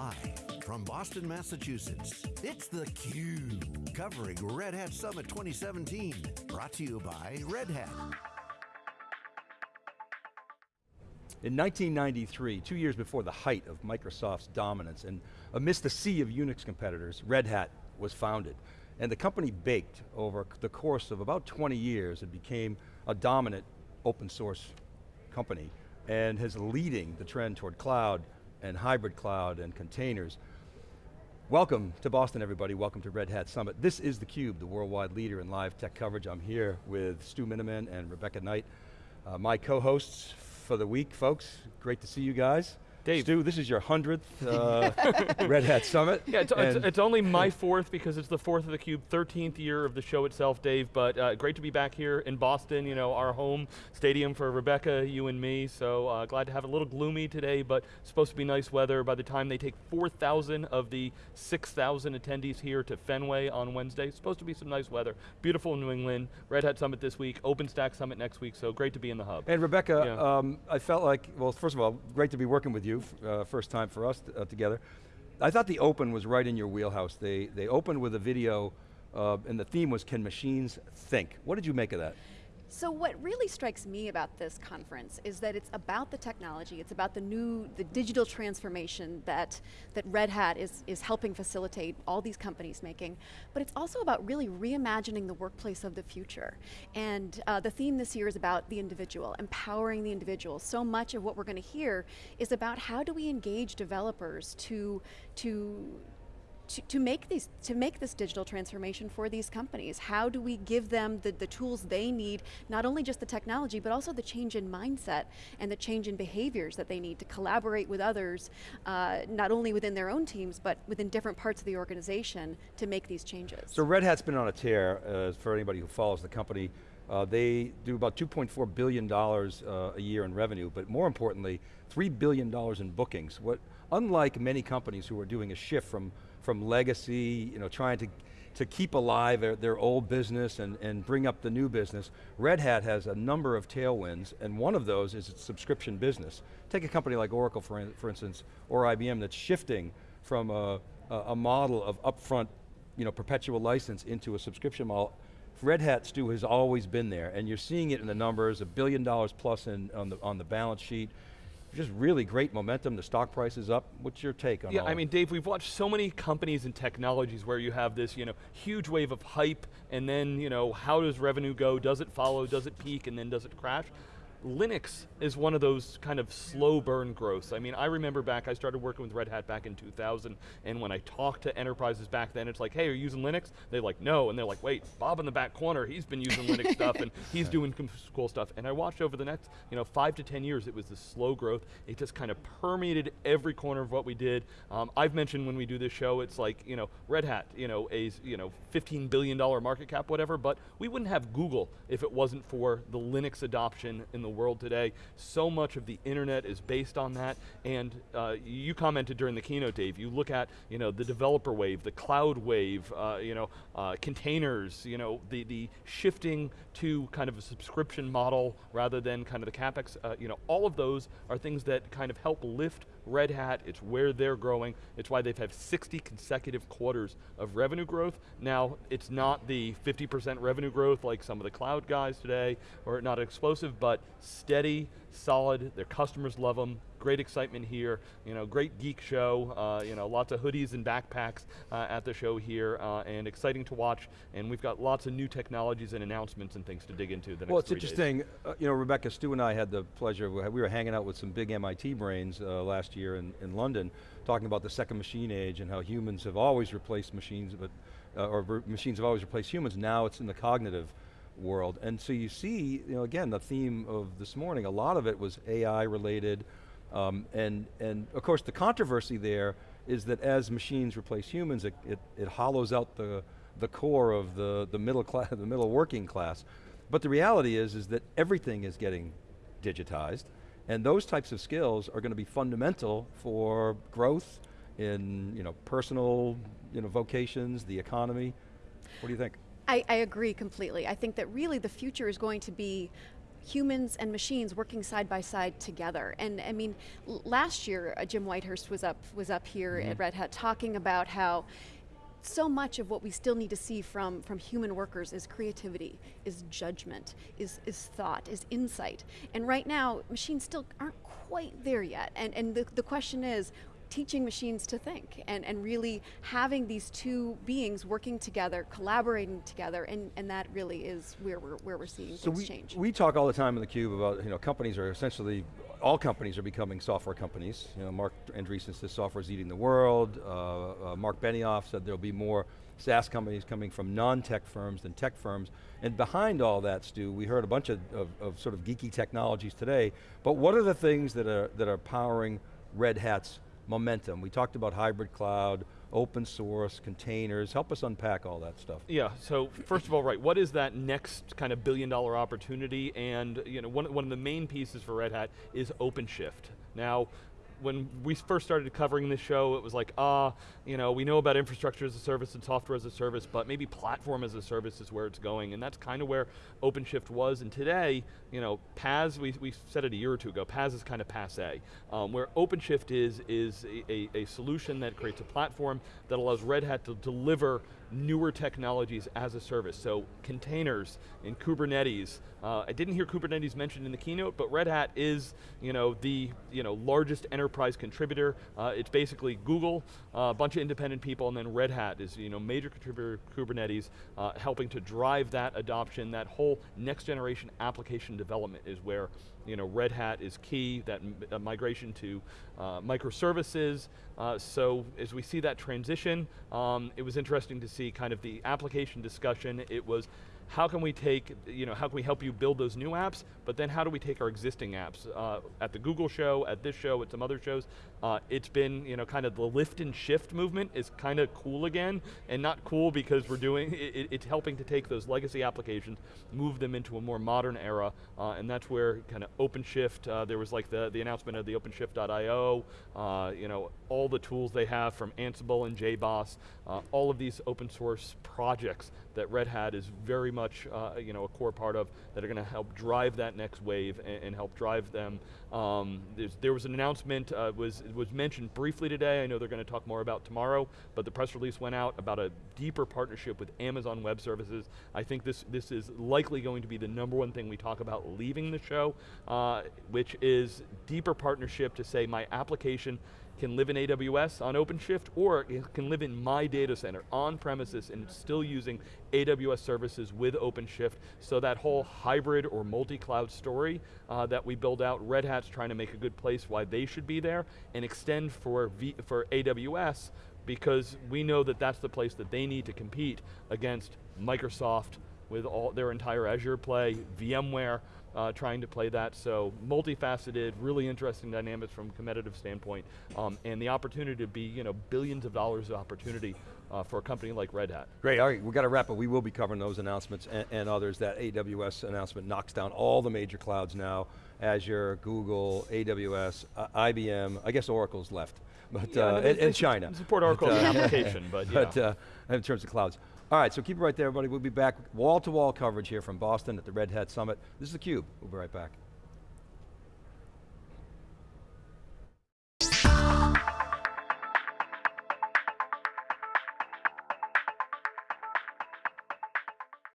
Live from Boston, Massachusetts, it's theCUBE, covering Red Hat Summit 2017. Brought to you by Red Hat. In 1993, two years before the height of Microsoft's dominance, and amidst the sea of Unix competitors, Red Hat was founded. And the company baked over the course of about 20 years, it became a dominant open source company and is leading the trend toward cloud and hybrid cloud and containers. Welcome to Boston, everybody. Welcome to Red Hat Summit. This is theCUBE, the worldwide leader in live tech coverage. I'm here with Stu Miniman and Rebecca Knight, uh, my co-hosts for the week, folks. Great to see you guys. Dave. Stu, this is your 100th uh, Red Hat Summit. Yeah, it's, it's, it's, only my fourth because it's the fourth of the Cube, 13th year of the show itself, Dave, but uh, great to be back here in Boston, you know, our home stadium for Rebecca, you and me, so uh, glad to have a little gloomy today, but supposed to be nice weather by the time they take 4,000 of the 6,000 attendees here to Fenway on Wednesday. Supposed to be some nice weather. Beautiful New England, Red Hat Summit this week, OpenStack Summit next week, so great to be in the hub. And Rebecca, yeah. um, I felt like, well, first of all, great to be working with you uh, first time for us uh, together. I thought the open was right in your wheelhouse. They, they opened with a video uh, and the theme was, can machines think? What did you make of that? So what really strikes me about this conference is that it's about the technology, it's about the new, the digital transformation that, that Red Hat is, is helping facilitate all these companies making, but it's also about really reimagining the workplace of the future. And uh, the theme this year is about the individual, empowering the individual. So much of what we're going to hear is about how do we engage developers to, to, to, to, make these, to make this digital transformation for these companies? How do we give them the, the tools they need, not only just the technology, but also the change in mindset and the change in behaviors that they need to collaborate with others, uh, not only within their own teams, but within different parts of the organization to make these changes. So Red Hat's been on a tear, uh, for anybody who follows the company. Uh, they do about $2.4 billion uh, a year in revenue, but more importantly, $3 billion in bookings. What, unlike many companies who are doing a shift from from legacy, you know, trying to, to keep alive their, their old business and, and bring up the new business. Red Hat has a number of tailwinds, and one of those is its subscription business. Take a company like Oracle, for, for instance, or IBM that's shifting from a, a model of upfront you know, perpetual license into a subscription model. Red Hat, Stu, has always been there, and you're seeing it in the numbers, a billion dollars plus in, on, the, on the balance sheet just really great momentum, the stock price is up. What's your take on Yeah, I mean, Dave, we've watched so many companies and technologies where you have this you know, huge wave of hype, and then you know, how does revenue go? Does it follow, does it peak, and then does it crash? Linux is one of those kind of slow burn growths. I mean, I remember back, I started working with Red Hat back in 2000, and when I talked to enterprises back then, it's like, hey, are you using Linux? They're like, no, and they're like, wait, Bob in the back corner, he's been using Linux stuff, and he's doing cool stuff. And I watched over the next, you know, five to 10 years, it was this slow growth. It just kind of permeated every corner of what we did. Um, I've mentioned when we do this show, it's like, you know, Red Hat, you know, a you know, $15 billion market cap, whatever, but we wouldn't have Google if it wasn't for the Linux adoption in the world today. So much of the internet is based on that, and uh, you commented during the keynote, Dave, you look at you know, the developer wave, the cloud wave, uh, you know, uh, containers, you know, the, the shifting to kind of a subscription model rather than kind of the CapEx, uh, you know, all of those are things that kind of help lift Red Hat, it's where they're growing, it's why they've had 60 consecutive quarters of revenue growth. Now, it's not the 50% revenue growth like some of the cloud guys today, or not explosive, but steady, solid, their customers love them, great excitement here, you know, great geek show, uh, you know, lots of hoodies and backpacks uh, at the show here, uh, and exciting to watch, and we've got lots of new technologies and announcements and things to dig into the Well, it's interesting, uh, you know, Rebecca, Stu and I had the pleasure, of, we were hanging out with some big MIT brains uh, last year in, in London, talking about the second machine age and how humans have always replaced machines, but, uh, or machines have always replaced humans, now it's in the cognitive world. And so you see, you know, again, the theme of this morning, a lot of it was AI related, um, and, and of course the controversy there is that as machines replace humans, it, it, it hollows out the, the core of the, the middle class, the middle working class. But the reality is, is that everything is getting digitized, and those types of skills are going to be fundamental for growth in you know, personal you know, vocations, the economy. What do you think? I, I agree completely. I think that really the future is going to be humans and machines working side by side together. And I mean, last year uh, Jim Whitehurst was up was up here mm -hmm. at Red Hat talking about how so much of what we still need to see from, from human workers is creativity, is judgment, is, is thought, is insight. And right now, machines still aren't quite there yet. And, and the, the question is, teaching machines to think and, and really having these two beings working together, collaborating together, and, and that really is where we're, where we're seeing so things we, change. We talk all the time in theCUBE about, you know, companies are essentially, all companies are becoming software companies. You know, Marc Andreessen says software is eating the world. Uh, uh, Marc Benioff said there'll be more SaaS companies coming from non-tech firms than tech firms. And behind all that, Stu, we heard a bunch of, of, of, sort of geeky technologies today, but what are the things that are, that are powering Red Hat's momentum. We talked about hybrid cloud, open source, containers. Help us unpack all that stuff. Yeah, so first of all, right, what is that next kind of billion dollar opportunity? And you know, one, one of the main pieces for Red Hat is OpenShift. Now, when we first started covering this show, it was like, ah, uh, you know, we know about infrastructure as a service and software as a service, but maybe platform as a service is where it's going, and that's kind of where OpenShift was, and today, you know, PaaS, we, we said it a year or two ago, PaaS is kind of passe. Um, where OpenShift is, is a, a, a solution that creates a platform that allows Red Hat to deliver newer technologies as a service. So containers and Kubernetes. Uh, I didn't hear Kubernetes mentioned in the keynote, but Red Hat is you know, the you know, largest enterprise contributor. Uh, it's basically Google, uh, a bunch of independent people, and then Red Hat is you know, major contributor to Kubernetes, uh, helping to drive that adoption, that whole next generation application development is where you know, Red Hat is key, that migration to uh, microservices. Uh, so as we see that transition, um, it was interesting to see kind of the application discussion. It was how can we take, you know, how can we help you build those new apps, but then how do we take our existing apps? Uh, at the Google show, at this show, at some other shows, uh, it's been, you know, kind of the lift and shift movement is kind of cool again, and not cool because we're doing, it, it's helping to take those legacy applications, move them into a more modern era, uh, and that's where kind of OpenShift, uh, there was like the, the announcement of the OpenShift.io, uh, you know, all the tools they have from Ansible and JBoss, uh, all of these open source projects that Red Hat is very much uh, you know, a core part of that are going to help drive that next wave and, and help drive them. Um, there was an announcement, uh, was, was mentioned briefly today, I know they're going to talk more about tomorrow, but the press release went out about a deeper partnership with Amazon Web Services. I think this, this is likely going to be the number one thing we talk about leaving the show, uh, which is deeper partnership to say my application can live in AWS on OpenShift, or it can live in my data center on premises and still using AWS services with OpenShift. So that whole hybrid or multi-cloud story uh, that we build out, Red Hat's trying to make a good place why they should be there and extend for, v for AWS because we know that that's the place that they need to compete against Microsoft with all their entire Azure play, VMware, uh, trying to play that. So multifaceted, really interesting dynamics from a competitive standpoint, um, and the opportunity to be you know billions of dollars of opportunity uh, for a company like Red Hat. Great, all right, we've got to wrap up. We will be covering those announcements and, and, others. That AWS announcement knocks down all the major clouds now, Azure, Google, AWS, uh, IBM, I guess Oracle's left. But, yeah, uh, and, and China. Support Oracle but, application, but yeah. But uh, in terms of clouds. All right, so keep it right there, everybody. We'll be back wall-to-wall -wall coverage here from Boston at the Red Hat Summit. This is theCUBE, we'll be right back.